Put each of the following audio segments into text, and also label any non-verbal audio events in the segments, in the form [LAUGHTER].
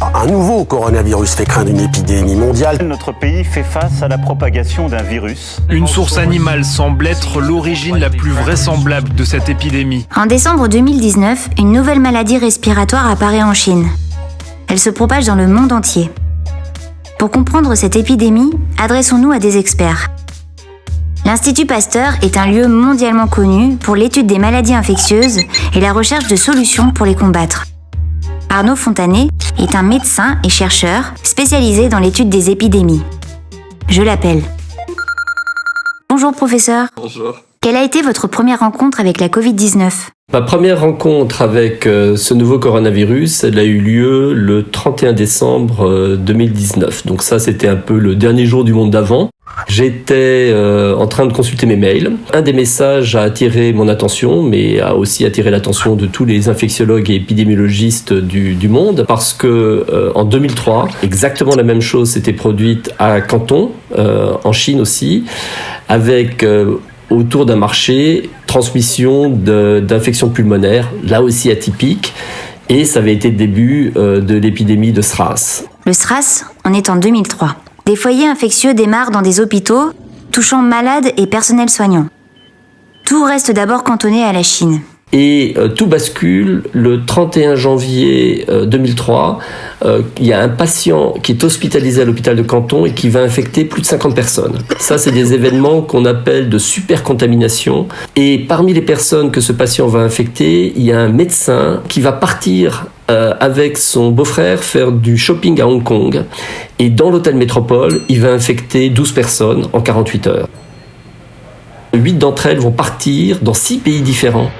Un nouveau coronavirus fait craindre une épidémie mondiale. Notre pays fait face à la propagation d'un virus. Une source animale semble être l'origine la plus vraisemblable de cette épidémie. En décembre 2019, une nouvelle maladie respiratoire apparaît en Chine. Elle se propage dans le monde entier. Pour comprendre cette épidémie, adressons-nous à des experts. L'Institut Pasteur est un lieu mondialement connu pour l'étude des maladies infectieuses et la recherche de solutions pour les combattre. Arnaud Fontanet est un médecin et chercheur spécialisé dans l'étude des épidémies. Je l'appelle. Bonjour professeur. Bonjour. Quelle a été votre première rencontre avec la Covid-19 Ma première rencontre avec euh, ce nouveau coronavirus, elle a eu lieu le 31 décembre 2019. Euh, Donc ça, c'était un peu le dernier jour du monde d'avant. J'étais euh, en train de consulter mes mails. Un des messages a attiré mon attention, mais a aussi attiré l'attention de tous les infectiologues et épidémiologistes du, monde, parce que en 2003, exactement la même chose s'était produite à Canton, en Chine aussi, avec autour d'un marché transmission d'infections pulmonaires, là aussi atypiques, et ça avait été le début de l'épidémie de SRAS. Le SRAS, on est en 2003. Des foyers infectieux démarrent dans des hôpitaux, touchant malades et personnel soignant. Tout reste d'abord cantonné à la Chine. Et euh, tout bascule le 31 janvier euh, 2003. Euh, il y a un patient qui est hospitalisé à l'hôpital de Canton et qui va infecter plus de 50 personnes. Ça, c'est des événements qu'on appelle de supercontamination. Et parmi les personnes que ce patient va infecter, il y a un médecin qui va partir euh, avec son beau-frère faire du shopping à Hong Kong. Et dans l'hôtel Métropole, il va infecter 12 personnes en 48 heures. 8 d'entre elles vont partir dans 6 pays différents.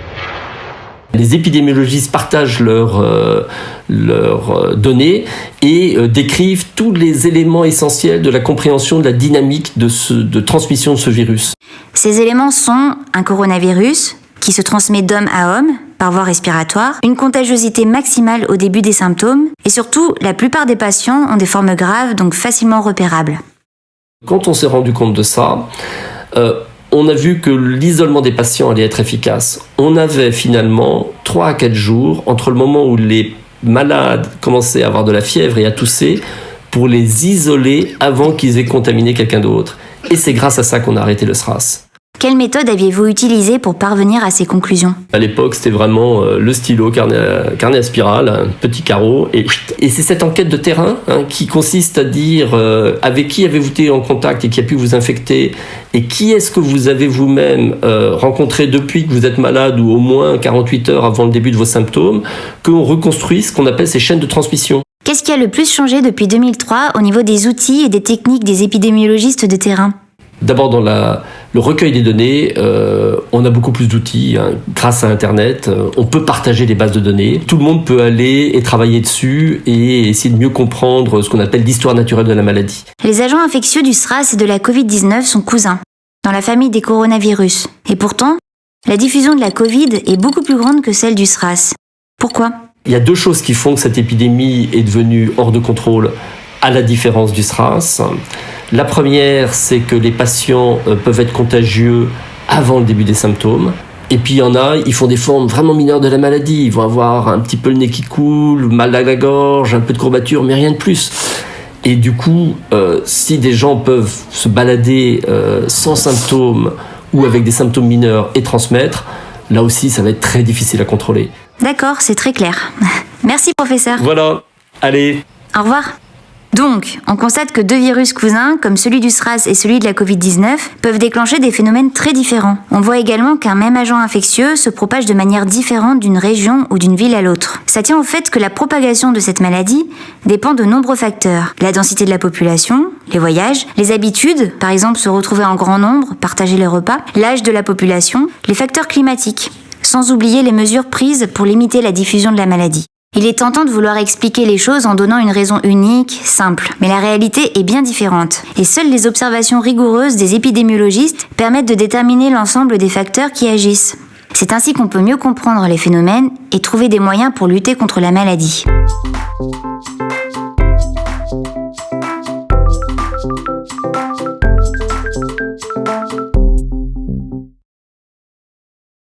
Les épidémiologistes partagent leurs euh, leurs données et euh, décrivent tous les éléments essentiels de la compréhension de la dynamique de, ce, de transmission de ce virus. Ces éléments sont un coronavirus qui se transmet d'homme à homme par voie respiratoire, une contagiosité maximale au début des symptômes et surtout la plupart des patients ont des formes graves donc facilement repérables. Quand on s'est rendu compte de ça, euh, on a vu que l'isolement des patients allait être efficace. On avait finalement 3 à 4 jours entre le moment où les malades commençaient à avoir de la fièvre et à tousser pour les isoler avant qu'ils aient contaminé quelqu'un d'autre. Et c'est grâce à ça qu'on a arrêté le SRAS. Quelle méthode aviez-vous utilisée pour parvenir à ces conclusions À l'époque, c'était vraiment euh, le stylo, carnet à, carnet à spirale, un petit carreau, et, et c'est cette enquête de terrain hein, qui consiste à dire euh, avec qui avez-vous été en contact et qui a pu vous infecter, et qui est-ce que vous avez vous-même euh, rencontré depuis que vous êtes malade ou au moins 48 heures avant le début de vos symptômes, qu'on reconstruit ce qu'on appelle ces chaînes de transmission. Qu'est-ce qui a le plus changé depuis 2003 au niveau des outils et des techniques des épidémiologistes de terrain? D'abord, dans la, le recueil des données, euh, on a beaucoup plus d'outils. Hein. Grâce à Internet, euh, on peut partager les bases de données. Tout le monde peut aller et travailler dessus et essayer de mieux comprendre ce qu'on appelle l'histoire naturelle de la maladie. Les agents infectieux du SRAS et de la Covid-19 sont cousins, dans la famille des coronavirus. Et pourtant, la diffusion de la Covid est beaucoup plus grande que celle du SRAS. Pourquoi? Il y a deux choses qui font que cette épidémie est devenue hors de contrôle, à la différence du SRAS. La première, c'est que les patients euh, peuvent être contagieux avant le début des symptômes. Et puis il y en a, ils font des formes vraiment mineures de la maladie. Ils vont avoir un petit peu le nez qui coule, mal à la gorge, un peu de courbature, mais rien de plus. Et du coup, euh, si des gens peuvent se balader euh, sans symptômes ou avec des symptômes mineurs et transmettre, là aussi, ça va être très difficile à contrôler. D'accord, c'est très clair. [LAUGHS] Merci professeur. Voilà, allez. Au revoir. Donc, on constate que deux virus cousins, comme celui du SRAS et celui de la Covid-19, peuvent déclencher des phénomènes très différents. On voit également qu'un même agent infectieux se propage de manière différente d'une région ou d'une ville à l'autre. Ça tient au fait que la propagation de cette maladie dépend de nombreux facteurs. La densité de la population, les voyages, les habitudes, par exemple se retrouver en grand nombre, partager les repas, l'âge de la population, les facteurs climatiques, sans oublier les mesures prises pour limiter la diffusion de la maladie. Il est tentant de vouloir expliquer les choses en donnant une raison unique, simple, mais la réalité est bien différente. Et seules les observations rigoureuses des épidémiologistes permettent de déterminer l'ensemble des facteurs qui agissent. C'est ainsi qu'on peut mieux comprendre les phénomènes et trouver des moyens pour lutter contre la maladie.